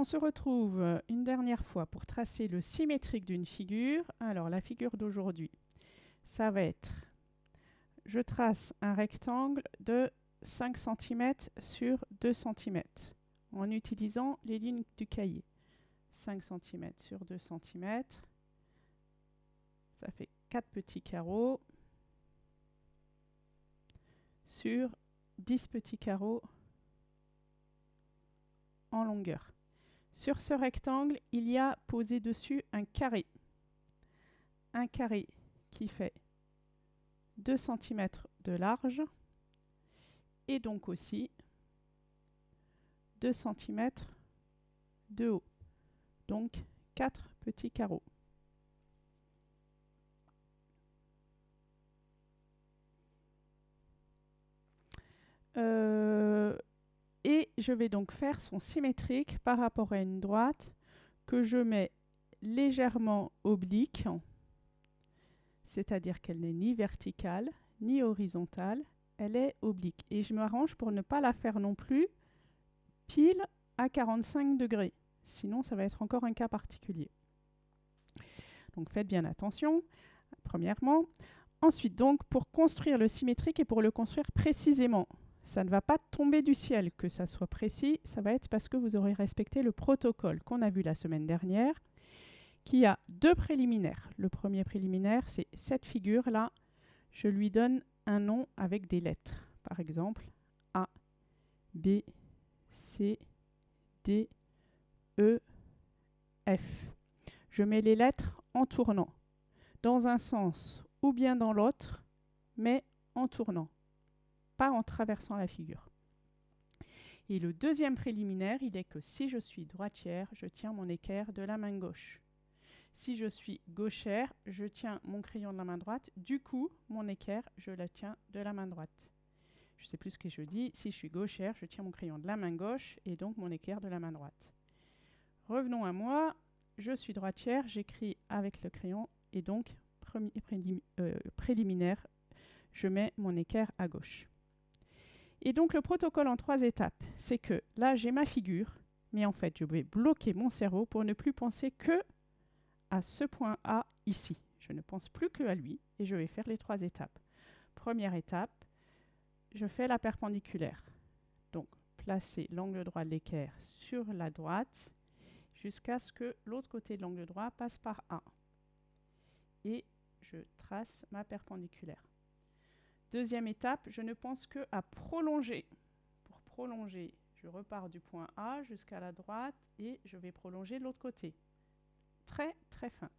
on se retrouve une dernière fois pour tracer le symétrique d'une figure. Alors, la figure d'aujourd'hui, ça va être, je trace un rectangle de 5 cm sur 2 cm en utilisant les lignes du cahier. 5 cm sur 2 cm, ça fait 4 petits carreaux sur 10 petits carreaux en longueur. Sur ce rectangle, il y a posé dessus un carré. Un carré qui fait 2 cm de large et donc aussi 2 cm de haut. Donc 4 petits carreaux. Euh, et je vais donc faire son symétrique par rapport à une droite que je mets légèrement oblique, c'est-à-dire qu'elle n'est ni verticale ni horizontale, elle est oblique. Et je m'arrange pour ne pas la faire non plus pile à 45 degrés. Sinon, ça va être encore un cas particulier. Donc faites bien attention, premièrement. Ensuite, donc, pour construire le symétrique et pour le construire précisément, ça ne va pas tomber du ciel que ça soit précis, ça va être parce que vous aurez respecté le protocole qu'on a vu la semaine dernière, qui a deux préliminaires. Le premier préliminaire, c'est cette figure-là, je lui donne un nom avec des lettres. Par exemple, A, B, C, D, E, F. Je mets les lettres en tournant, dans un sens ou bien dans l'autre, mais en tournant en traversant la figure. Et le deuxième préliminaire, il est que si je suis droitière, je tiens mon équerre de la main gauche. Si je suis gauchère, je tiens mon crayon de la main droite. Du coup, mon équerre, je le tiens de la main droite. Je sais plus ce que je dis. Si je suis gauchère, je tiens mon crayon de la main gauche et donc mon équerre de la main droite. Revenons à moi. Je suis droitière, j'écris avec le crayon et donc euh, préliminaire, je mets mon équerre à gauche. Et donc le protocole en trois étapes, c'est que là j'ai ma figure, mais en fait je vais bloquer mon cerveau pour ne plus penser que à ce point A ici. Je ne pense plus que à lui et je vais faire les trois étapes. Première étape, je fais la perpendiculaire. Donc placer l'angle droit de l'équerre sur la droite jusqu'à ce que l'autre côté de l'angle droit passe par A. Et je trace ma perpendiculaire. Deuxième étape, je ne pense que à prolonger. Pour prolonger, je repars du point A jusqu'à la droite et je vais prolonger de l'autre côté. Très, très fin.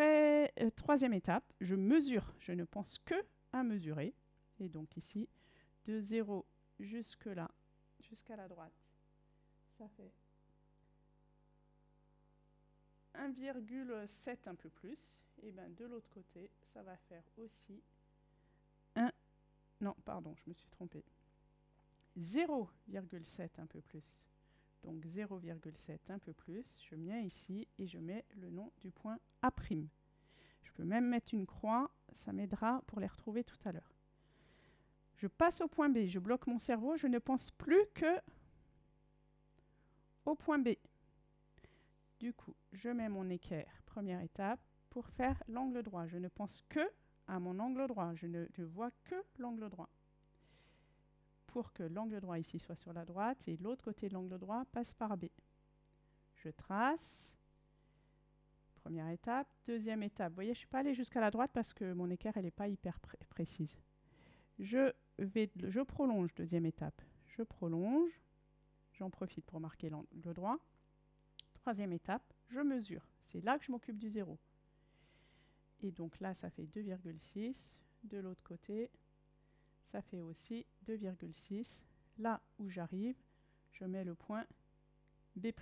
Euh, troisième étape, je mesure. Je ne pense que à mesurer. Et donc ici, de 0 jusque là, jusqu'à la droite, ça fait 1,7 un peu plus. Et bien de l'autre côté, ça va faire aussi non, pardon, je me suis trompée. 0,7 un peu plus. Donc 0,7 un peu plus, je viens ici et je mets le nom du point A'. Je peux même mettre une croix, ça m'aidera pour les retrouver tout à l'heure. Je passe au point B, je bloque mon cerveau, je ne pense plus que au point B. Du coup, je mets mon équerre, première étape, pour faire l'angle droit. Je ne pense que à mon angle droit. Je ne vois que l'angle droit. Pour que l'angle droit ici soit sur la droite et l'autre côté de l'angle droit passe par B. Je trace. Première étape. Deuxième étape. Vous voyez, je ne suis pas allé jusqu'à la droite parce que mon équerre, elle n'est pas hyper précise. Je, vais, je prolonge, deuxième étape. Je prolonge. J'en profite pour marquer l'angle droit. Troisième étape, je mesure. C'est là que je m'occupe du zéro. Et donc là, ça fait 2,6. De l'autre côté, ça fait aussi 2,6. Là où j'arrive, je mets le point B'.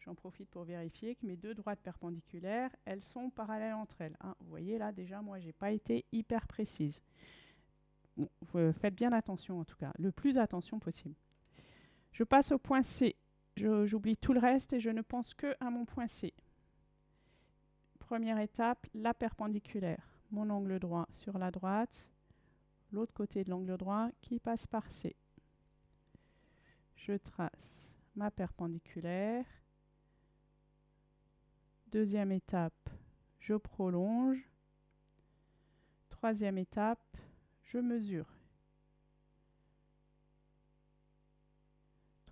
J'en profite pour vérifier que mes deux droites perpendiculaires, elles sont parallèles entre elles. Hein. vous voyez là, déjà, moi, je n'ai pas été hyper précise. faites bien attention en tout cas, le plus attention possible. Je passe au point C. J'oublie tout le reste et je ne pense que à mon point C. Première étape, la perpendiculaire. Mon angle droit sur la droite, l'autre côté de l'angle droit qui passe par C. Je trace ma perpendiculaire. Deuxième étape, je prolonge. Troisième étape, je mesure.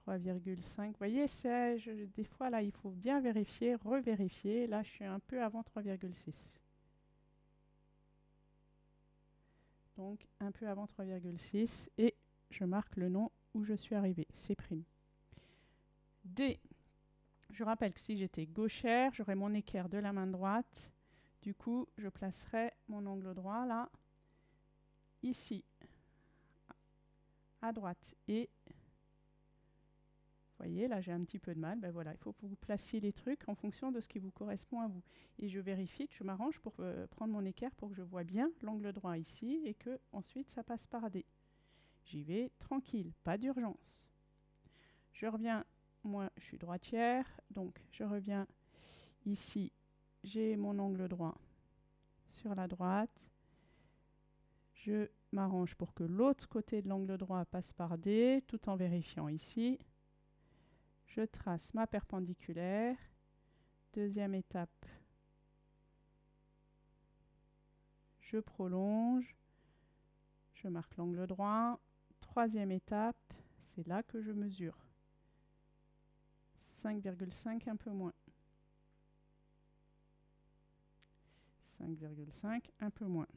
3,5. Vous voyez, des fois là, il faut bien vérifier, revérifier. Là, je suis un peu avant 3,6. Donc, un peu avant 3,6. Et je marque le nom où je suis arrivé, C'. D. Je rappelle que si j'étais gauchère, j'aurais mon équerre de la main droite. Du coup, je placerai mon angle droit là, ici, à droite. Et voyez, là j'ai un petit peu de mal. Ben voilà, il faut que vous placiez les trucs en fonction de ce qui vous correspond à vous. Et je vérifie que je m'arrange pour euh, prendre mon équerre pour que je vois bien l'angle droit ici et que ensuite ça passe par D. J'y vais tranquille, pas d'urgence. Je reviens, moi je suis droitière, donc je reviens ici. J'ai mon angle droit sur la droite. Je m'arrange pour que l'autre côté de l'angle droit passe par D, tout en vérifiant ici je trace ma perpendiculaire. Deuxième étape, je prolonge, je marque l'angle droit. Troisième étape, c'est là que je mesure. 5,5 un peu moins. 5,5 un peu moins.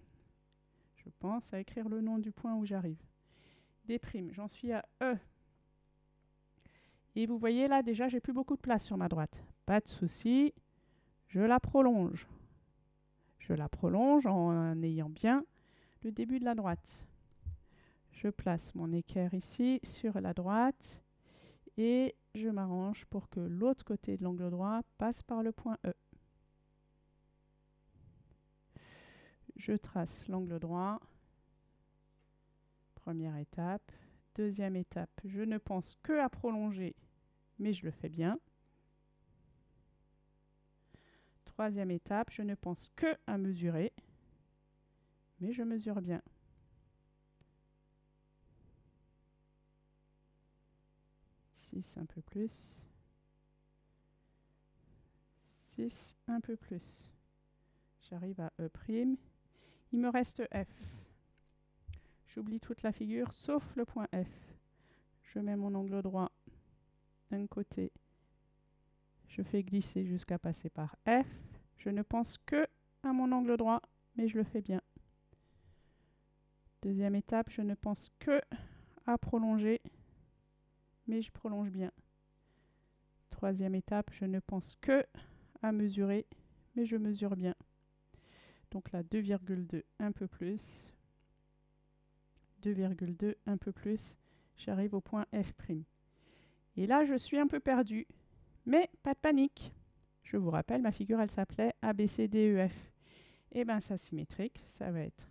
Je pense à écrire le nom du point où j'arrive. Des j'en suis à E. Et vous voyez là, déjà, j'ai plus beaucoup de place sur ma droite. Pas de souci, je la prolonge. Je la prolonge en ayant bien le début de la droite. Je place mon équerre ici sur la droite et je m'arrange pour que l'autre côté de l'angle droit passe par le point E. Je trace l'angle droit. Première étape. Deuxième étape, je ne pense que à prolonger, mais je le fais bien. Troisième étape, je ne pense que à mesurer, mais je mesure bien. Six, un peu plus. Six, un peu plus. J'arrive à E'. Il me reste F. J'oublie toute la figure sauf le point F. Je mets mon angle droit d'un côté. Je fais glisser jusqu'à passer par F. Je ne pense que à mon angle droit, mais je le fais bien. Deuxième étape, je ne pense que à prolonger, mais je prolonge bien. Troisième étape, je ne pense que à mesurer, mais je mesure bien. Donc là, 2,2, un peu plus. 2,2, un peu plus, j'arrive au point F'. Et là, je suis un peu perdu, mais pas de panique. Je vous rappelle, ma figure, elle s'appelait ABCDEF. Et bien, ça symétrique, ça va être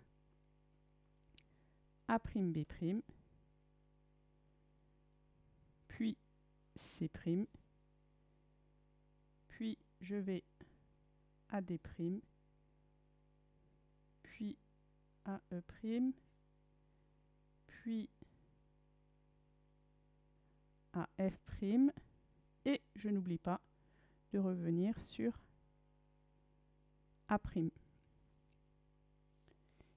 A', B', puis C', puis je vais à D', puis à E', puis à f' et je n'oublie pas de revenir sur A'.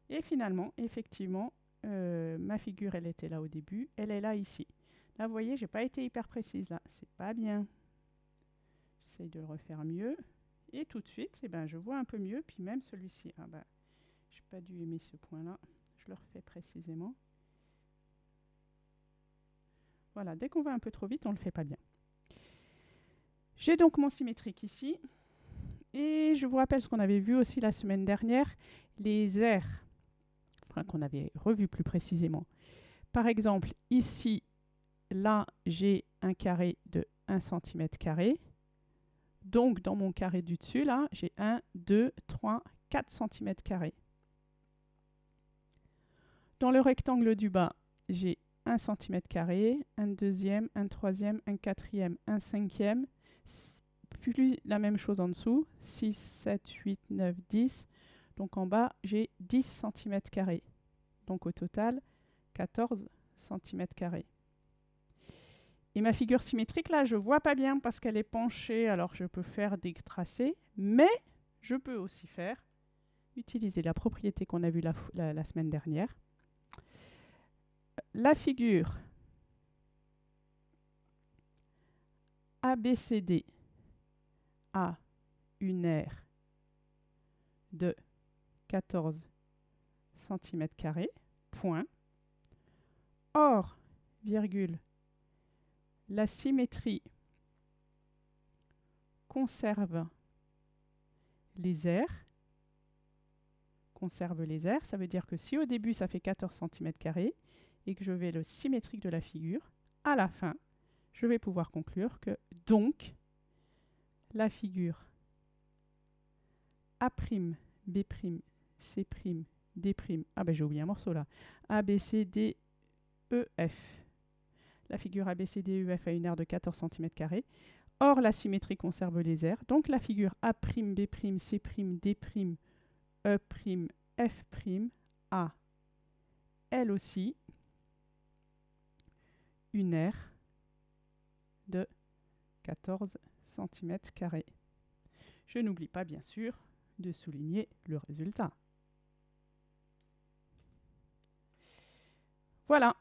Et finalement, effectivement, euh, ma figure, elle était là au début, elle est là ici. Là, vous voyez, j'ai pas été hyper précise là, c'est pas bien. J'essaye de le refaire mieux. Et tout de suite, eh ben, je vois un peu mieux, puis même celui-ci. Ah ben, j'ai pas dû aimer ce point-là. Je le refais précisément. Voilà, dès qu'on va un peu trop vite, on ne le fait pas bien. J'ai donc mon symétrique ici. Et je vous rappelle ce qu'on avait vu aussi la semaine dernière, les aires, qu'on avait revu plus précisément. Par exemple, ici, là, j'ai un carré de 1 cm carré. Donc, dans mon carré du dessus, là, j'ai 1, 2, 3, 4 cm carrés. Dans le rectangle du bas, j'ai 1 cm un deuxième, un troisième, un quatrième, un cinquième, puis la même chose en dessous, 6, 7, 8, 9, 10. Donc en bas, j'ai 10 cm. Donc au total, 14 cm. Et ma figure symétrique, là, je ne vois pas bien parce qu'elle est penchée, alors je peux faire des tracés, mais je peux aussi faire, utiliser la propriété qu'on a vue la semaine dernière. La figure ABCD a une aire de 14 cm, point. Or, virgule, la symétrie conserve les aires. Conserve les aires, ça veut dire que si au début ça fait 14 cm et que je vais le symétrique de la figure, à la fin, je vais pouvoir conclure que donc la figure A', B', C', D', ah ben j'ai oublié un morceau là, A, B, C, D, E, F. La figure ABCDEF a une aire de 14 cm. Or, la symétrie conserve les aires. Donc, la figure A', B', C', D', E', F' a, elle aussi, une aire de 14 cm. Je n'oublie pas, bien sûr, de souligner le résultat. Voilà.